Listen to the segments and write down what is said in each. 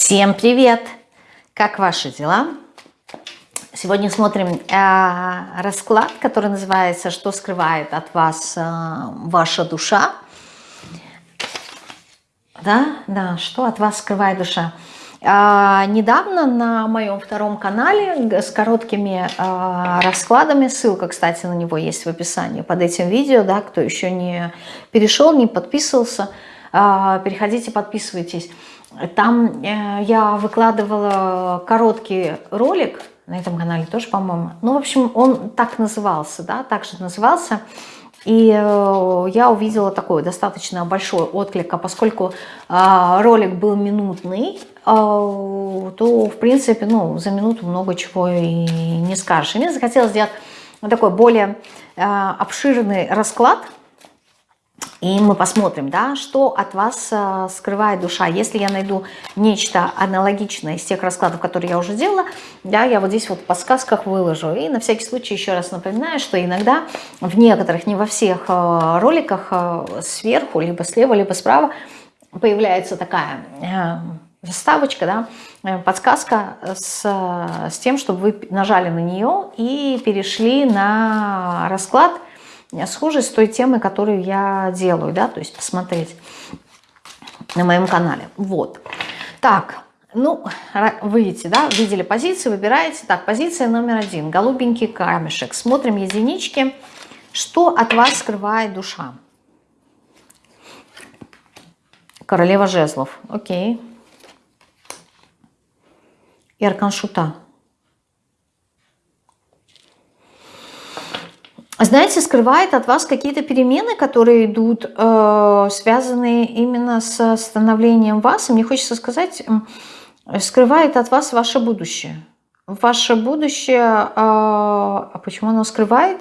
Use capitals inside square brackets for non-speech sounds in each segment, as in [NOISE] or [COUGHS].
Всем привет! Как ваши дела? Сегодня смотрим э, расклад, который называется «Что скрывает от вас э, ваша душа?» Да, да, что от вас скрывает душа? А, недавно на моем втором канале с короткими а, раскладами, ссылка, кстати, на него есть в описании под этим видео, да, кто еще не перешел, не подписывался, а, переходите, подписывайтесь. Там э, я выкладывала короткий ролик, на этом канале тоже, по-моему. Ну, в общем, он так назывался, да, так же назывался. И э, я увидела такой достаточно большой отклик, а поскольку э, ролик был минутный, то, в принципе, ну, за минуту много чего и не скажешь. И мне захотелось сделать такой более обширный расклад – и мы посмотрим, да, что от вас э, скрывает душа. Если я найду нечто аналогичное из тех раскладов, которые я уже делала, да, я вот здесь вот в подсказках выложу. И на всякий случай еще раз напоминаю, что иногда в некоторых, не во всех э, роликах э, сверху, либо слева, либо справа появляется такая заставочка, да, подсказка с, с тем, чтобы вы нажали на нее и перешли на расклад – схожий с той темой, которую я делаю, да, то есть посмотреть на моем канале. Вот. Так, ну, вы видите, да, видели позиции, выбираете. Так, позиция номер один, голубенький камешек. Смотрим единички. Что от вас скрывает душа? Королева жезлов, окей. И аркан шута. Знаете, скрывает от вас какие-то перемены, которые идут, э, связанные именно с становлением вас. И мне хочется сказать, скрывает от вас ваше будущее. Ваше будущее, э, а почему оно скрывает?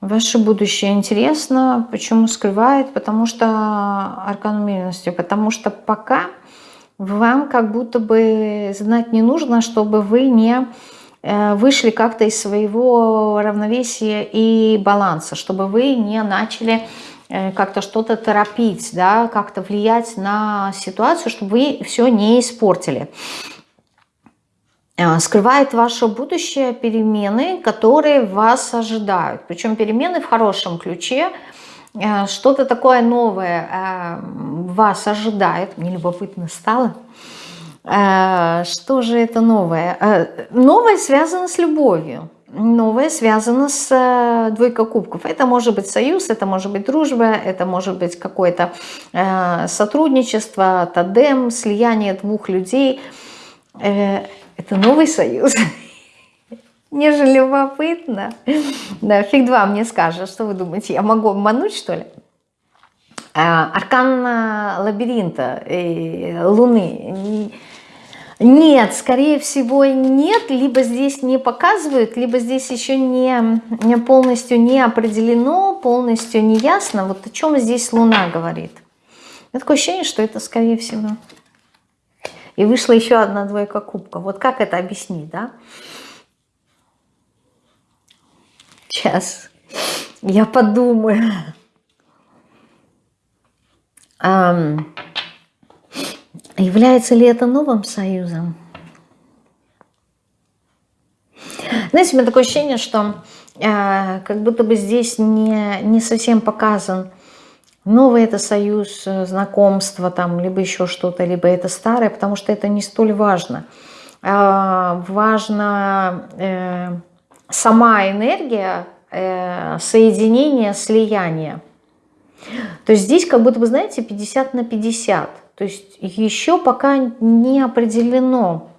Ваше будущее интересно. Почему скрывает? Потому что аркан умеренности. Потому что пока вам как будто бы знать не нужно, чтобы вы не вышли как-то из своего равновесия и баланса, чтобы вы не начали э, как-то что-то торопить, да, как-то влиять на ситуацию, чтобы вы все не испортили. Э, скрывает ваше будущее перемены, которые вас ожидают. Причем перемены в хорошем ключе, что-то такое новое вас ожидает. Мне любопытно стало. Э, что же это новое? Э, новое связано с любовью. Новое связано с э, двойкой кубков. Это может быть союз, это может быть дружба, это может быть какое-то сотрудничество, тандем, слияние двух людей. Это новый союз. [LAUGHS] Мне же любопытно. Да, фиг два мне скажет, что вы думаете, я могу обмануть, что ли? Аркан лабиринта, Луны нет, скорее всего нет, либо здесь не показывают, либо здесь еще не, не полностью не определено, полностью не ясно, вот о чем здесь Луна говорит. У такое ощущение, что это скорее всего. И вышла еще одна двойка кубка. Вот как это объяснить, да? Сейчас я подумаю. Является ли это новым союзом? Знаете, у меня такое ощущение, что э, как будто бы здесь не, не совсем показан новый это союз, э, знакомство, там, либо еще что-то, либо это старое, потому что это не столь важно. Э, важна э, сама энергия, э, соединение, слияние. То есть здесь как будто бы, знаете, 50 на 50. То есть еще пока не определено,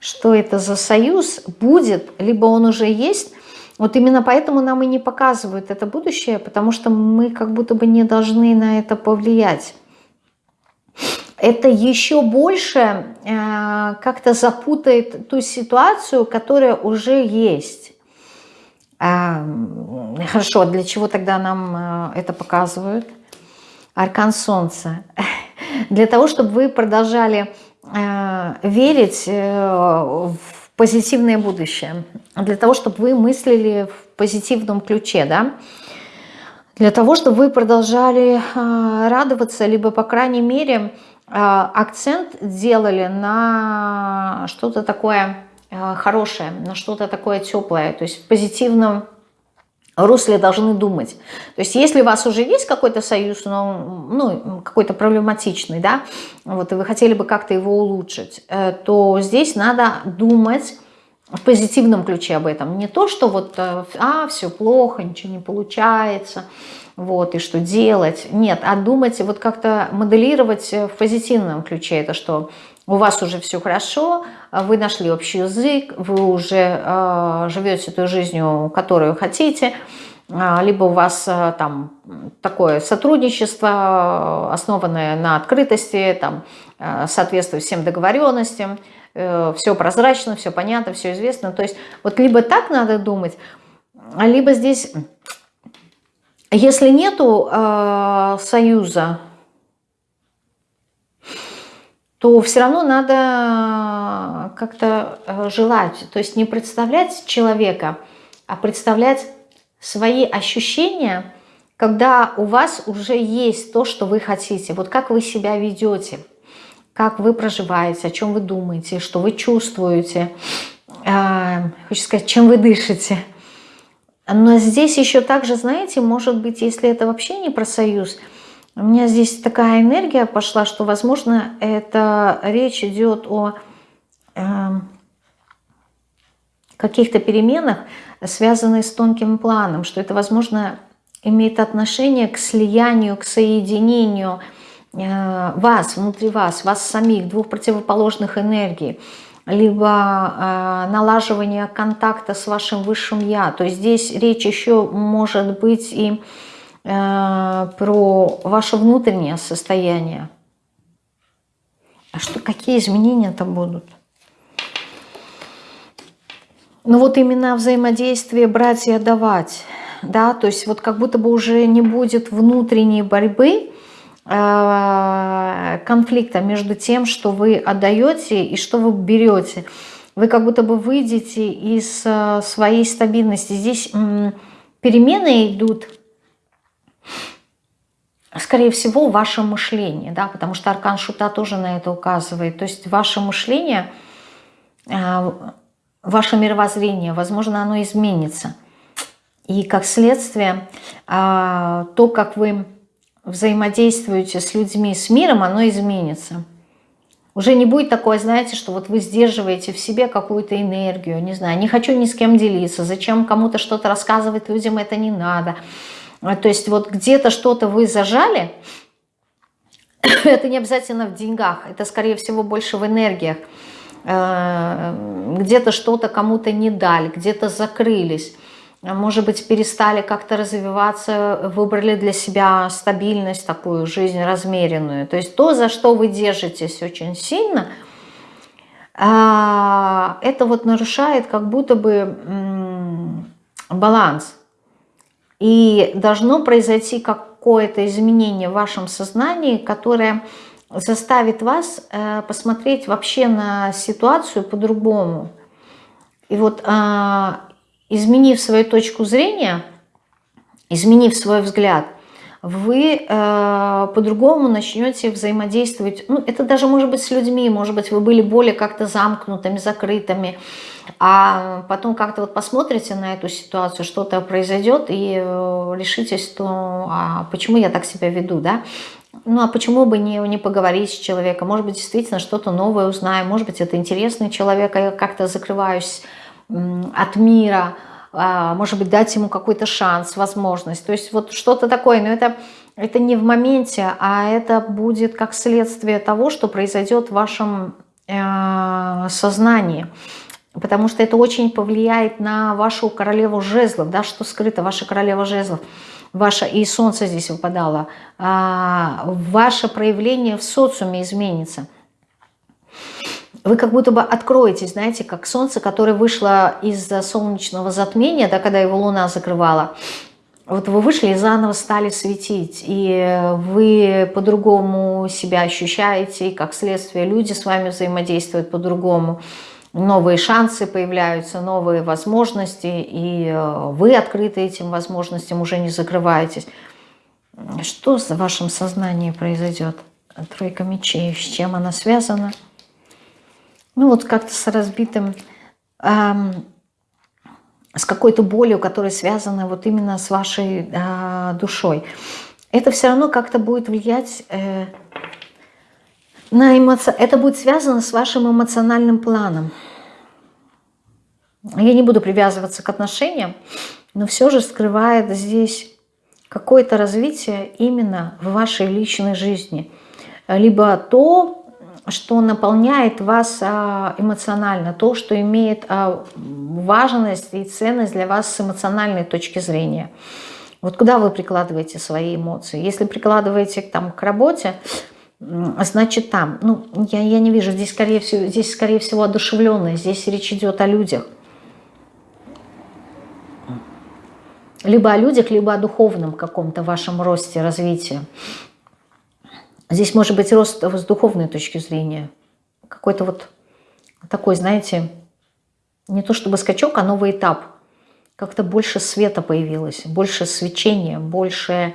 что это за союз будет, либо он уже есть. Вот именно поэтому нам и не показывают это будущее, потому что мы как будто бы не должны на это повлиять. Это еще больше э, как-то запутает ту ситуацию, которая уже есть. Э, хорошо, для чего тогда нам э, это показывают? Аркан Солнца. Для того, чтобы вы продолжали э, верить э, в позитивное будущее, для того, чтобы вы мыслили в позитивном ключе, да, для того, чтобы вы продолжали э, радоваться, либо, по крайней мере, акцент делали на что-то такое хорошее, на что-то такое теплое, то есть в позитивном русле должны думать. То есть если у вас уже есть какой-то союз, но, ну, какой-то проблематичный, да, вот, и вы хотели бы как-то его улучшить, э, то здесь надо думать в позитивном ключе об этом. Не то, что вот, э, а, все плохо, ничего не получается, вот, и что делать. Нет, а думать, вот как-то моделировать в позитивном ключе это, что у вас уже все хорошо, вы нашли общий язык, вы уже э, живете той жизнью, которую хотите, э, либо у вас там такое сотрудничество, основанное на открытости, там, соответствует всем договоренностям, э, все прозрачно, все понятно, все известно. То есть вот либо так надо думать, либо здесь, если нету союза, то все равно надо как-то э, желать. То есть не представлять человека, а представлять свои ощущения, когда у вас уже есть то, что вы хотите. Вот как вы себя ведете, как вы проживаете, о чем вы думаете, что вы чувствуете, э, хочу сказать, чем вы дышите. Но здесь еще также, знаете, может быть, если это вообще не про союз – у меня здесь такая энергия пошла, что, возможно, это речь идет о э, каких-то переменах, связанных с тонким планом, что это, возможно, имеет отношение к слиянию, к соединению э, вас, внутри вас, вас самих, двух противоположных энергий, либо э, налаживание контакта с вашим высшим Я. То есть здесь речь еще может быть и про ваше внутреннее состояние. А что, какие изменения-то будут? Ну вот именно взаимодействие брать и отдавать. Да, то есть вот как будто бы уже не будет внутренней борьбы, э, конфликта между тем, что вы отдаете и что вы берете. Вы как будто бы выйдете из э, своей стабильности. Здесь перемены идут скорее всего, ваше мышление, да, потому что аркан шута тоже на это указывает. То есть ваше мышление, э, ваше мировоззрение, возможно, оно изменится. И как следствие, э, то, как вы взаимодействуете с людьми, с миром, оно изменится. Уже не будет такое, знаете, что вот вы сдерживаете в себе какую-то энергию, не знаю, не хочу ни с кем делиться, зачем кому-то что-то рассказывать людям, это не надо. А, то есть вот где-то что-то вы зажали, [COUGHS] это не обязательно в деньгах, это скорее всего больше в энергиях. А, где-то что-то кому-то не дали, где-то закрылись, может быть, перестали как-то развиваться, выбрали для себя стабильность, такую жизнь размеренную. То есть то, за что вы держитесь очень сильно, а, это вот нарушает как будто бы баланс. И должно произойти какое-то изменение в вашем сознании, которое заставит вас э, посмотреть вообще на ситуацию по-другому. И вот э, изменив свою точку зрения, изменив свой взгляд, вы э, по-другому начнете взаимодействовать. Ну, это даже может быть с людьми, может быть, вы были более как-то замкнутыми, закрытыми, а потом как-то вот посмотрите на эту ситуацию, что-то произойдет, и э, решитесь, что а почему я так себя веду, да? Ну, а почему бы не, не поговорить с человеком? Может быть, действительно что-то новое узнаю, может быть, это интересный человек, а я как-то закрываюсь от мира, а, может быть, дать ему какой-то шанс, возможность. То есть вот что-то такое, но это, это не в моменте, а это будет как следствие того, что произойдет в вашем э, сознании. Потому что это очень повлияет на вашу королеву жезлов, да, что скрыто, ваша королева жезлов, ваша и солнце здесь выпадало, а, ваше проявление в социуме изменится – вы как будто бы откроетесь, знаете, как солнце, которое вышло из солнечного затмения, да, когда его луна закрывала. Вот вы вышли и заново стали светить, и вы по-другому себя ощущаете, и как следствие люди с вами взаимодействуют по-другому. Новые шансы появляются, новые возможности, и вы открыты этим возможностям, уже не закрываетесь. Что в вашем сознании произойдет? Тройка мечей, с чем она связана? Ну вот как-то с разбитым, эм, с какой-то болью, которая связана вот именно с вашей э, душой. Это все равно как-то будет влиять э, на эмоции. Это будет связано с вашим эмоциональным планом. Я не буду привязываться к отношениям, но все же скрывает здесь какое-то развитие именно в вашей личной жизни. Либо то, что наполняет вас а, эмоционально, то, что имеет а, важность и ценность для вас с эмоциональной точки зрения. Вот куда вы прикладываете свои эмоции? Если прикладываете там, к работе, значит там. Ну, я, я не вижу, здесь скорее, всего, здесь скорее всего одушевленное, здесь речь идет о людях. Либо о людях, либо о духовном каком-то вашем росте, развитии. Здесь может быть рост с духовной точки зрения. Какой-то вот такой, знаете, не то чтобы скачок, а новый этап. Как-то больше света появилось, больше свечения, больше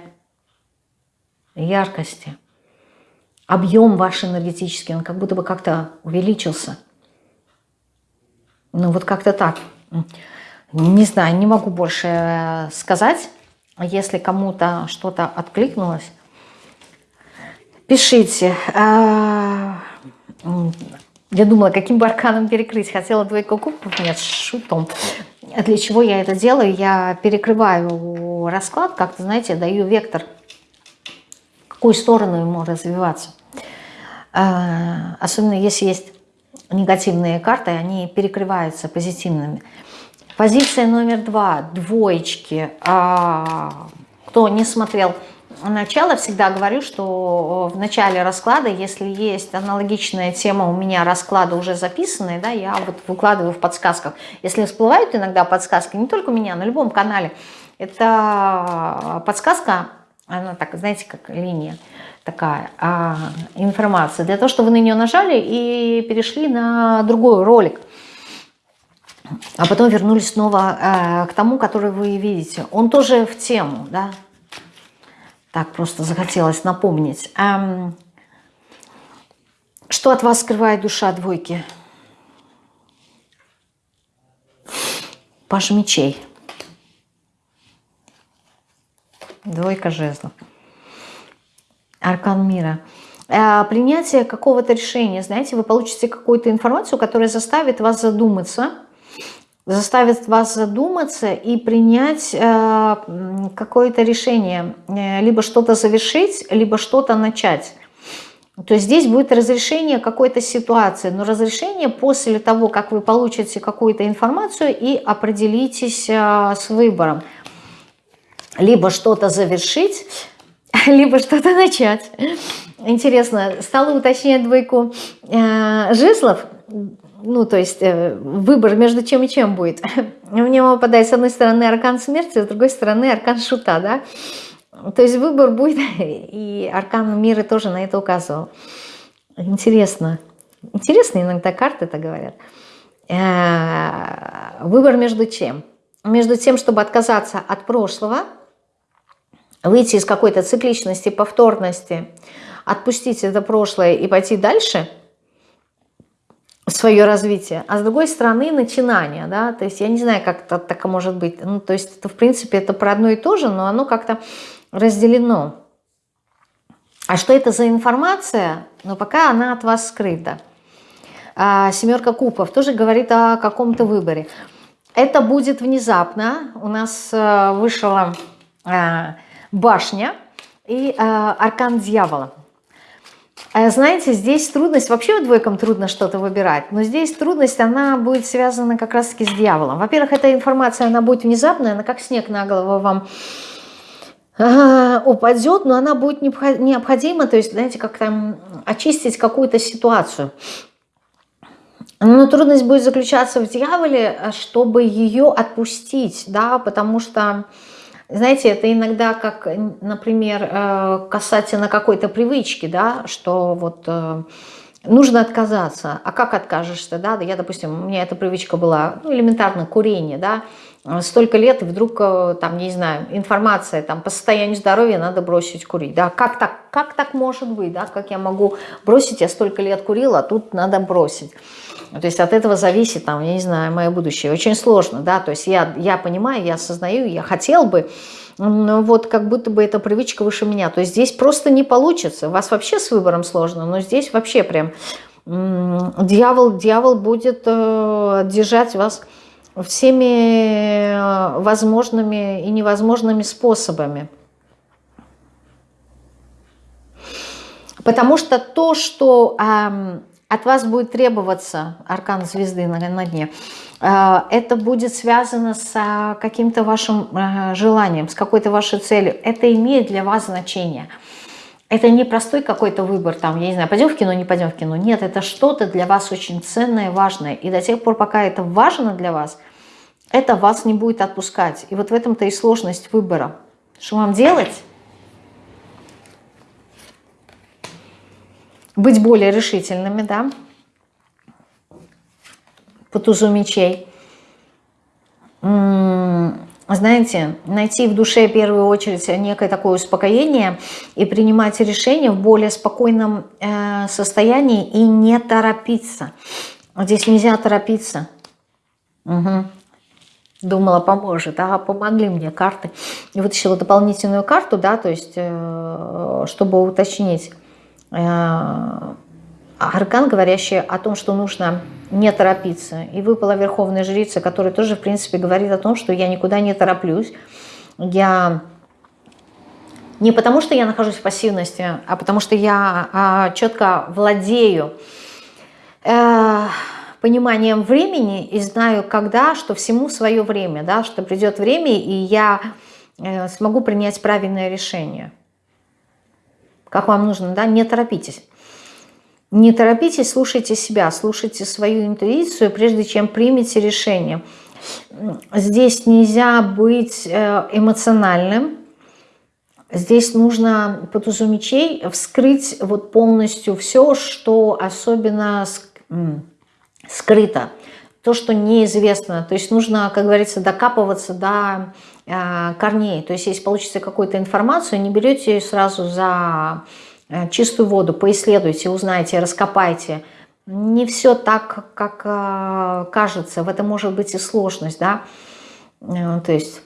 яркости. Объем ваш энергетический, он как будто бы как-то увеличился. Ну вот как-то так. Не знаю, не могу больше э, сказать. Если кому-то что-то откликнулось, пишите. А, я думала, каким бы перекрыть. Хотела двойку кубков, нет, шутом. Для чего я это делаю? Я перекрываю расклад, как-то, знаете, даю вектор, в какую сторону ему развиваться. А, особенно если есть негативные карты, они перекрываются позитивными. Позиция номер два, двоечки. А, кто не смотрел начало, всегда говорю, что в начале расклада, если есть аналогичная тема, у меня расклады уже записанные, да, я вот выкладываю в подсказках. Если всплывают иногда подсказки, не только у меня, на любом канале, это подсказка, она так, знаете, как линия такая а, информация, для того, чтобы вы на нее нажали и перешли на другой ролик – а потом вернулись снова э, к тому, который вы видите. Он тоже в тему, да? Так, просто захотелось напомнить. Эм, что от вас скрывает душа двойки? Паш мечей. Двойка жезлов. Аркан мира. Э, принятие какого-то решения. Знаете, вы получите какую-то информацию, которая заставит вас задуматься – заставит вас задуматься и принять э, какое-то решение, э, либо что-то завершить, либо что-то начать. То есть здесь будет разрешение какой-то ситуации, но разрешение после того, как вы получите какую-то информацию и определитесь с выбором. Либо что-то завершить, [LAUGHS] либо что-то начать. Интересно, стала уточнять двойку э, жезлов, ну, то есть э, выбор между чем и чем будет. [LAUGHS] Мне выпадает с одной стороны аркан смерти, с другой стороны аркан шута, да. То есть выбор будет, [LAUGHS] и аркан мира тоже на это указывал. Интересно. Интересно иногда карты это говорят. Э, выбор между чем? Между тем, чтобы отказаться от прошлого, выйти из какой-то цикличности, повторности, отпустить это прошлое и пойти дальше – свое развитие, а с другой стороны начинание, да, то есть я не знаю, как это так может быть, ну, то есть это, в принципе, это про одно и то же, но оно как-то разделено. А что это за информация? Но пока она от вас скрыта. А семерка кубков тоже говорит о каком-то выборе. Это будет внезапно. У нас э, вышла э, башня и э, аркан дьявола. А знаете, здесь трудность, вообще двойкам трудно что-то выбирать, но здесь трудность, она будет связана как раз-таки с дьяволом. Во-первых, эта информация, она будет внезапная, она как снег на голову вам упадет, но она будет необходима, то есть, знаете, как там очистить какую-то ситуацию. Но трудность будет заключаться в дьяволе, чтобы ее отпустить, да, потому что знаете, это иногда как, например, э, касательно какой-то привычки, да, что вот э, нужно отказаться. А как откажешься, да? Я, допустим, у меня эта привычка была, ну, элементарно, курение, да. столько лет, и вдруг, э, там, не знаю, информация там, по состоянию здоровья надо бросить курить. Да? Как, так, как так может быть? Да? Как я могу бросить? Я столько лет курила, а тут надо бросить. То есть от этого зависит, там, я не знаю, мое будущее. Очень сложно, да, то есть я, я понимаю, я осознаю, я хотел бы, но вот как будто бы эта привычка выше меня. То есть здесь просто не получится. У вас вообще с выбором сложно, но здесь вообще прям дьявол, дьявол будет э, держать вас всеми э, возможными и невозможными способами. Потому что то, что э, от вас будет требоваться, аркан звезды на, на дне, э, это будет связано с каким-то вашим э, желанием, с какой-то вашей целью. Это имеет для вас значение. Это не простой какой-то выбор, там, я не знаю, пойдем в кино, не пойдем в кино. Нет, это что-то для вас очень ценное, важное. И до тех пор, пока это важно для вас, это вас не будет отпускать. И вот в этом-то и сложность выбора. Что вам делать? Быть более решительными, да? По тузу мечей знаете, найти в душе в первую очередь некое такое успокоение и принимать решения в более спокойном э, состоянии и не торопиться. Здесь нельзя торопиться. Угу. Думала, поможет. А помогли мне карты. И вытащила дополнительную карту, да, то есть, э, чтобы уточнить. Э, аркан, говорящий о том, что нужно не торопиться. И выпала Верховная Жрица, которая тоже, в принципе, говорит о том, что я никуда не тороплюсь. Я не потому, что я нахожусь в пассивности, а потому что я а, четко владею э, пониманием времени и знаю, когда, что всему свое время, да, что придет время, и я э, смогу принять правильное решение. Как вам нужно, да, не торопитесь. Не торопитесь, слушайте себя, слушайте свою интуицию, прежде чем примете решение. Здесь нельзя быть э, эмоциональным. Здесь нужно по тузу мечей вскрыть вот полностью все, что особенно скрыто, то, что неизвестно. То есть нужно, как говорится, докапываться до э, корней. То есть если получится какую-то информацию, не берете ее сразу за Э, чистую воду, поисследуйте, узнайте, раскопайте. Не все так, как э, кажется, в этом может быть и сложность, да, то есть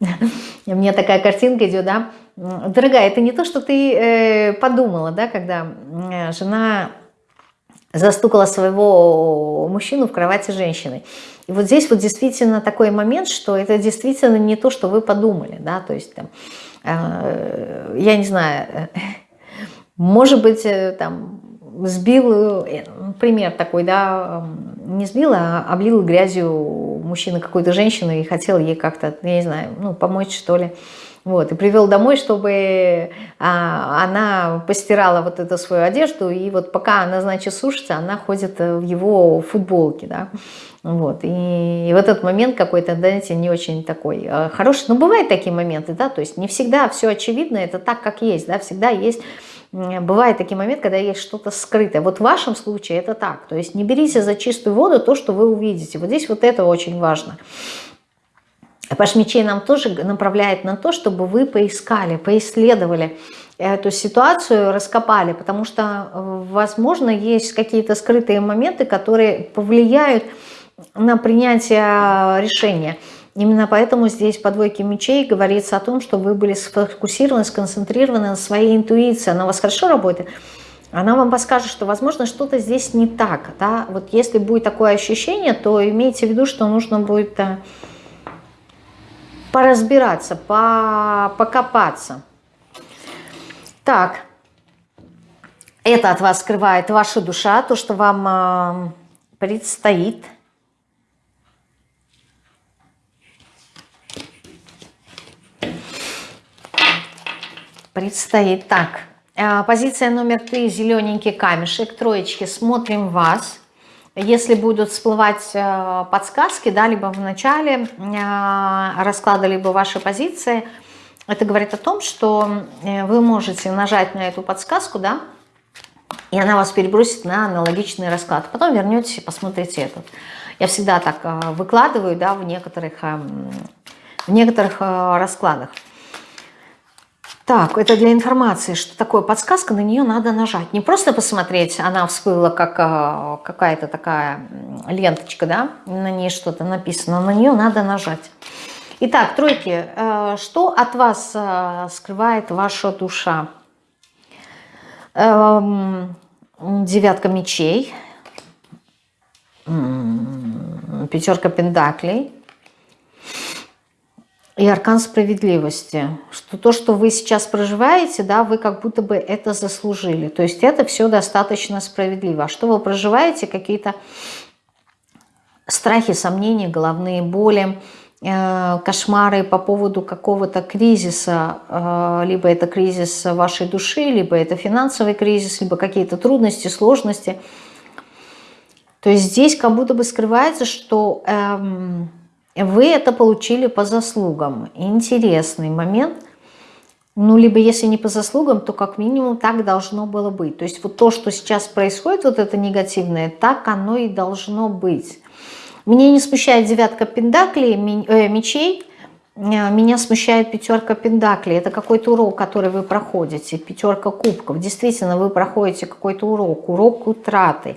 [LAUGHS] мне такая картинка идет, да, дорогая, это не то, что ты подумала, да, когда жена застукала своего мужчину в кровати женщины. И вот здесь вот действительно такой момент, что это действительно не то, что вы подумали, да, то есть там, Э, я не знаю, э, может быть, э, там, сбил, пример такой, да, не сбил, а облил грязью мужчина какой-то женщины и хотел ей как-то, я не знаю, ну, помочь, что ли. Вот, и привел домой, чтобы а, она постирала вот эту свою одежду, и вот пока она, значит, сушится, она ходит в его футболке, да. Вот. И, и в этот момент какой-то, знаете, не очень такой э, хороший. Но бывают такие моменты, да, то есть не всегда все очевидно, это так, как есть, да, всегда есть, бывает такие моменты, когда есть что-то скрытое. Вот в вашем случае это так, то есть не берите за чистую воду то, что вы увидите. Вот здесь вот это очень важно. Паш мечей нам тоже направляет на то, чтобы вы поискали, поисследовали эту ситуацию, раскопали, потому что, э, возможно, есть какие-то скрытые моменты, которые повлияют на принятие решения. Именно поэтому здесь по двойке мечей говорится о том, что вы были сфокусированы, сконцентрированы на своей интуиции. Она у вас хорошо работает. Она вам подскажет, что, возможно, что-то здесь не так. Да? Вот если будет такое ощущение, то имейте в виду, что нужно будет э, поразбираться, по, покопаться. Так, это от вас скрывает ваша душа, то, что вам э, предстоит – предстоит. Так, э, позиция номер три, зелененький камешек, троечки, смотрим вас. Если будут всплывать э, подсказки, да, либо в начале э, расклада, либо ваши позиции, это говорит о том, что вы можете нажать на эту подсказку, да, и она вас перебросит на аналогичный расклад. Потом вернетесь и посмотрите этот. Я всегда так э, выкладываю, да, в некоторых, в некоторых э, раскладах. Так, это для информации, что такое подсказка, на нее надо нажать. Не просто посмотреть, она всплыла как какая-то такая ленточка, да, на ней что-то написано, на нее надо нажать. Итак, тройки, что от вас скрывает ваша душа? Эм, девятка мечей, пятерка пентаклей и аркан справедливости. Что то, что вы сейчас проживаете, да, вы как будто бы это заслужили. То есть это все достаточно справедливо. А что вы проживаете? Какие-то страхи, сомнения, головные боли, Э, кошмары по поводу какого-то кризиса, э, либо это кризис вашей души, либо это финансовый кризис, либо какие-то трудности, сложности. То есть здесь как будто бы скрывается, что эм, вы это получили по заслугам. Интересный момент. Ну, либо если не по заслугам, то как минимум так должно было быть. То есть вот то, что сейчас происходит, вот это негативное, так оно и должно быть. Меня не смущает девятка пендаклей, э, мечей, э, меня смущает пятерка пендаклей. Это какой-то урок, который вы проходите. Пятерка кубков. Действительно, вы проходите какой-то урок. Урок утраты.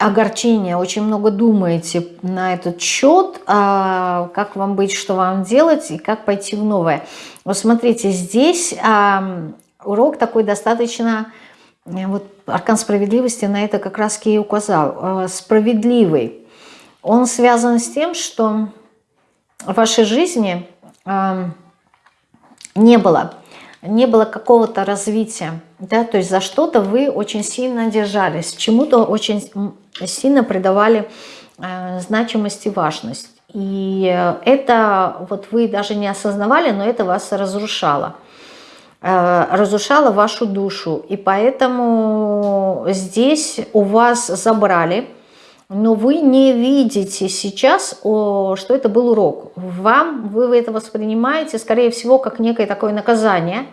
Огорчение. Очень много думаете на этот счет. А, как вам быть, что вам делать и как пойти в новое. Вот смотрите, здесь урок такой достаточно Э, вот аркан справедливости на это как раз и указал. Э, справедливый. Он связан с тем, что в вашей жизни э, не было, не было какого-то развития. Да? То есть за что-то вы очень сильно держались, чему-то очень сильно придавали значимость и важность. И это вот вы даже не осознавали, но это вас разрушало. Э, разрушала вашу душу. И поэтому здесь у вас забрали, но вы не видите сейчас, что это был урок. Вам, вы это воспринимаете, скорее всего, как некое такое наказание.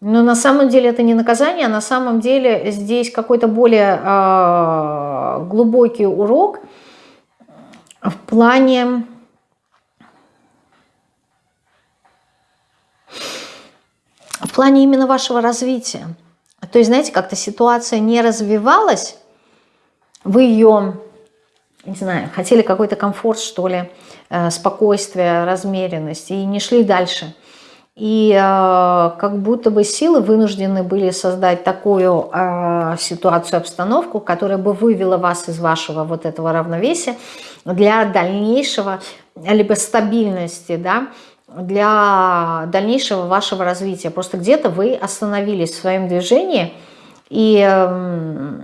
Но на самом деле это не наказание, а на самом деле здесь какой-то более э, глубокий урок в плане в плане именно вашего развития. То есть, знаете, как-то ситуация не развивалась, вы ее, не знаю, хотели какой-то комфорт, что ли, э, спокойствие, размеренность, и не шли дальше. И э, как будто бы силы вынуждены были создать такую э, ситуацию, обстановку, которая бы вывела вас из вашего вот этого равновесия для дальнейшего, либо стабильности, да, для дальнейшего вашего развития. Просто где-то вы остановились в своем движении и эм,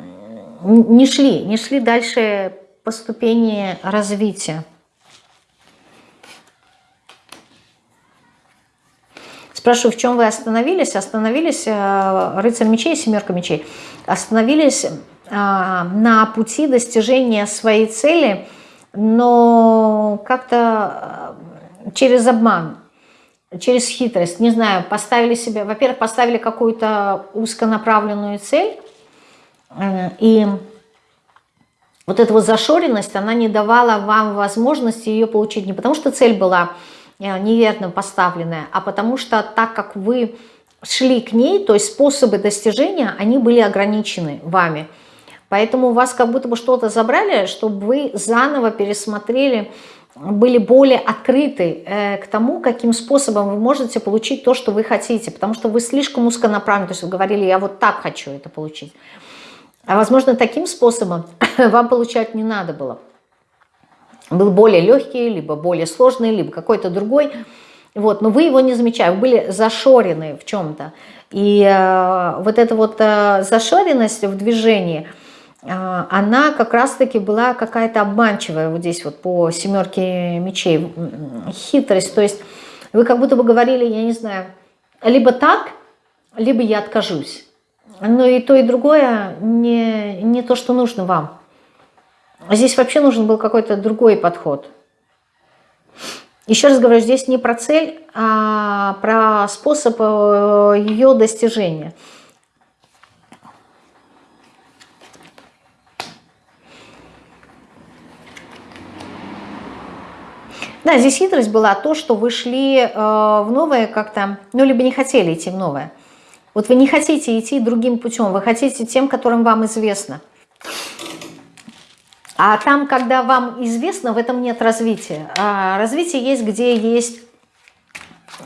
не шли, не шли дальше по ступени развития. Спрашиваю, в чем вы остановились? Остановились э, рыцарь мечей, семерка мечей. Остановились э, на пути достижения своей цели, но как-то через обман, через хитрость, не знаю, поставили себе, во-первых, поставили какую-то узконаправленную цель, э, и вот эта вот зашоренность, она не давала вам возможности ее получить, не потому что цель была э, неверно поставленная, а потому что так как вы шли к ней, то есть способы достижения, они были ограничены вами. Поэтому у вас как будто бы что-то забрали, чтобы вы заново пересмотрели были более открыты э, к тому, каким способом вы можете получить то, что вы хотите, потому что вы слишком узконаправлены, то есть вы говорили, я вот так хочу это получить. А возможно, таким способом [LAUGHS] вам получать не надо было. Был более легкий, либо более сложный, либо какой-то другой. Вот, но вы его не замечали, вы были зашорены в чем-то. И э, вот эта вот э, зашоренность в движении – а, она как раз-таки была какая-то обманчивая вот здесь вот по семерке мечей, хитрость. То есть вы как будто бы говорили, я не знаю, либо так, либо я откажусь. Но и то, и другое не, не то, что нужно вам. Здесь вообще нужен был какой-то другой подход. Еще раз говорю, здесь не про цель, а про способ э, ее достижения. Да, здесь хитрость была то, что вы шли э, в новое как-то, ну, либо не хотели идти в новое. Вот вы не хотите идти другим путем, вы хотите тем, которым вам известно. А там, когда вам известно, в этом нет развития. А развитие есть, где есть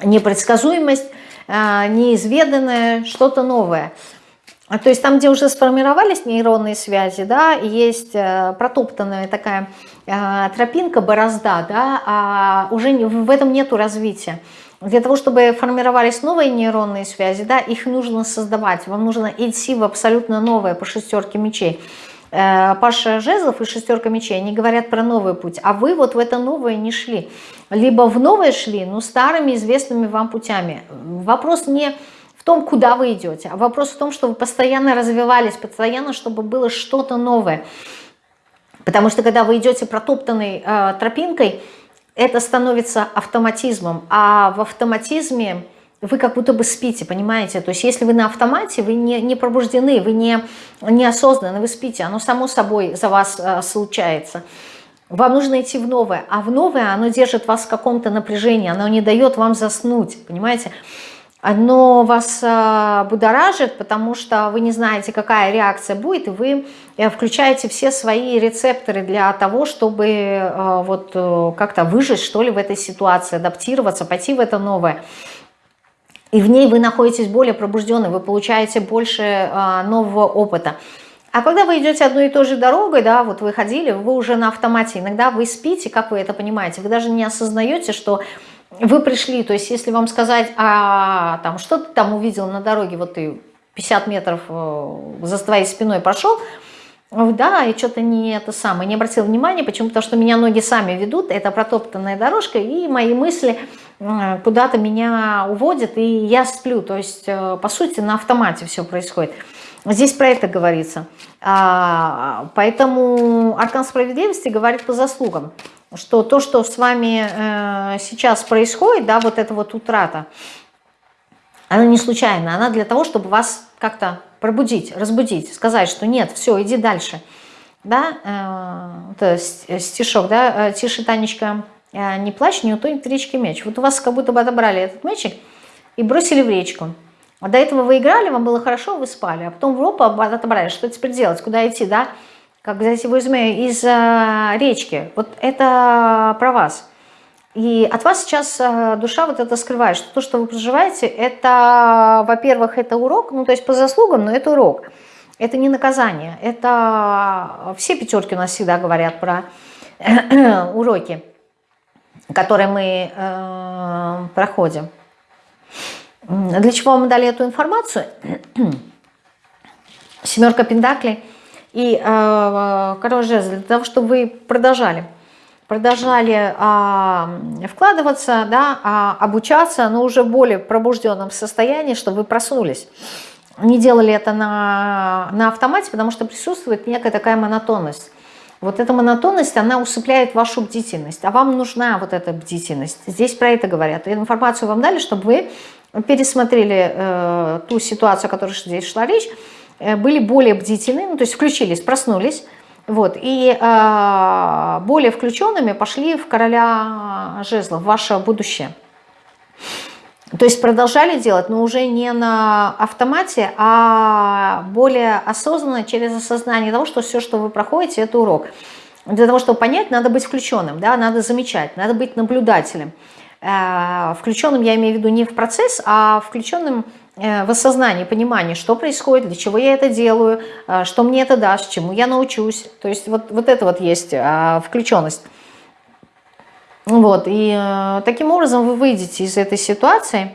непредсказуемость, а, неизведанное, что-то новое. А, то есть там, где уже сформировались нейронные связи, да, есть э, протоптанная такая э, тропинка, борозда, да, а уже в этом нету развития. Для того, чтобы формировались новые нейронные связи, да, их нужно создавать, вам нужно идти в абсолютно новое по шестерке мечей. Э, Паша Жезлов и шестерка мечей, они говорят про новый путь, а вы вот в это новое не шли. Либо в новое шли, но старыми известными вам путями. Вопрос не в том, куда вы идете, а вопрос в том, что вы постоянно развивались, постоянно, чтобы было что-то новое. Потому что когда вы идете протоптанной э, тропинкой, это становится автоматизмом, а в автоматизме вы как будто бы спите, понимаете? То есть если вы на автомате, вы не, не пробуждены, вы не, не осознаны, вы спите, оно само собой за вас э, случается. Вам нужно идти в новое, а в новое оно держит вас в каком-то напряжении, оно не дает вам заснуть, понимаете? Оно вас э, будоражит, потому что вы не знаете, какая реакция будет, и вы э, включаете все свои рецепторы для того, чтобы э, вот э, как-то выжить, что ли, в этой ситуации, адаптироваться, пойти в это новое и в ней вы находитесь более пробужденной, вы получаете больше а, нового опыта. А когда вы идете одной и той же дорогой, да, вот вы ходили, вы уже на автомате, иногда вы спите, как вы это понимаете, вы даже не осознаете, что вы пришли, то есть если вам сказать, а там что ты там увидел на дороге, вот ты 50 метров э, за твоей спиной прошел, да, и что-то не это самое, не обратил внимания, почему? Потому что меня ноги сами ведут, это протоптанная дорожка, и мои мысли куда-то меня уводят, и я сплю. То есть, э, по сути, на автомате все происходит. Здесь про это говорится. А, поэтому Аркан Справедливости говорит по заслугам, что то, что с вами э, сейчас происходит, да, вот эта вот утрата, она не случайна, она для того, чтобы вас как-то пробудить, разбудить, сказать, что нет, все, иди дальше. Да, это стишок, да, тише, Танечка, Э, не плачь, не утонет в речке мяч. Вот у вас как будто бы отобрали этот мячик и бросили в речку. А до этого вы играли, вам было хорошо, вы спали, а потом в ропу отобрали. Что теперь делать, куда идти, да? Как взять его из, из э, речки. Вот это про вас. И от вас сейчас э, душа вот это скрывает, что то, что вы проживаете, это, во-первых, это урок, ну то есть по заслугам, но это урок. Это не наказание, это все пятерки у нас всегда говорят про [CLEARS THROAT] уроки который мы э, проходим. Для чего мы дали эту информацию? [CLEARS THROAT] Семерка пентаклей и э, король жезл. Для того, чтобы вы продолжали. Продолжали э, вкладываться, да, э, обучаться, но уже в более пробужденном состоянии, чтобы вы проснулись. Не делали это на, на автомате, потому что присутствует некая такая монотонность. Вот эта монотонность, она усыпляет вашу бдительность, а вам нужна вот эта бдительность. Здесь про это говорят. Информацию вам дали, чтобы вы пересмотрели э, ту ситуацию, о которой здесь шла речь, э, были более бдительны, ну, то есть включились, проснулись, вот, и э, более включенными пошли в короля жезлов, ваше будущее. То есть продолжали делать, но уже не на автомате, а более осознанно через осознание того, что все, что вы проходите, это урок. Для того, чтобы понять, надо быть включенным, да, надо замечать, надо быть наблюдателем. Э, включенным я имею в виду не в процесс, а включенным в осознании, понимании, что происходит, для чего я это делаю, э, что мне это даст, чему я научусь. То есть вот, вот это вот есть включенность. Вот, и э, таким образом вы выйдете из этой ситуации.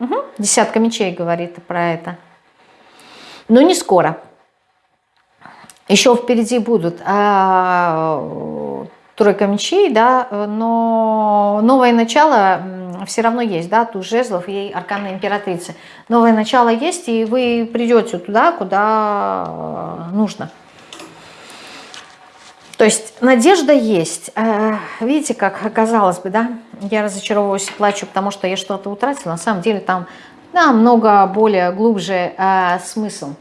Угу. Десятка мечей говорит про это. Но не скоро. Еще впереди будут а, тройка мечей, да, но новое начало все равно есть, да, тут жезлов и аркана императрицы. Новое начало есть, и вы придете туда, куда э, нужно. То есть надежда есть. Э, видите, как оказалось бы, да? Я разочаровываюсь и плачу, потому что я что-то утратила. На самом деле там намного более глубже э, смысл.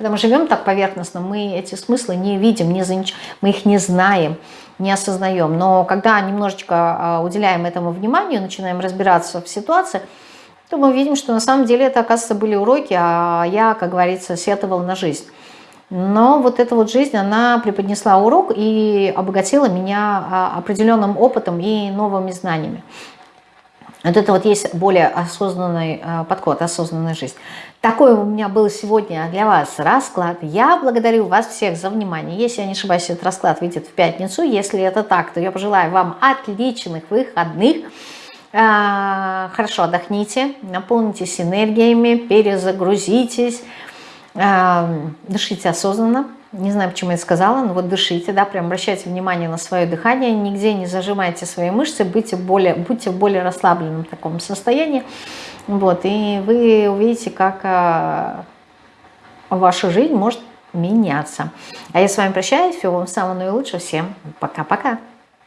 Когда мы живем так поверхностно, мы эти смыслы не видим, не замеч... мы их не знаем, не осознаем. Но когда немножечко а, уделяем этому вниманию, начинаем разбираться в ситуации, то мы видим, что на самом деле это, оказывается, были уроки, а я, как говорится, сетовал на жизнь. Но вот эта вот жизнь, она преподнесла урок и обогатила меня а, определенным опытом и новыми знаниями. Вот это вот есть более осознанный а, подход, осознанная жизнь. Такой у меня был сегодня для вас расклад. Я благодарю вас всех за внимание. Если я не ошибаюсь, этот расклад выйдет в пятницу. Если это так, то я пожелаю вам отличных выходных. А, хорошо отдохните, наполнитесь энергиями, перезагрузитесь. Дышите осознанно. Не знаю, почему я сказала, но вот дышите, да, прям обращайте внимание на свое дыхание, нигде не зажимайте свои мышцы, будьте, более, будьте в более расслабленном таком состоянии. Вот, и вы увидите, как а, ваша жизнь может меняться. А я с вами прощаюсь, всего вам самого наилучшего, всем пока-пока.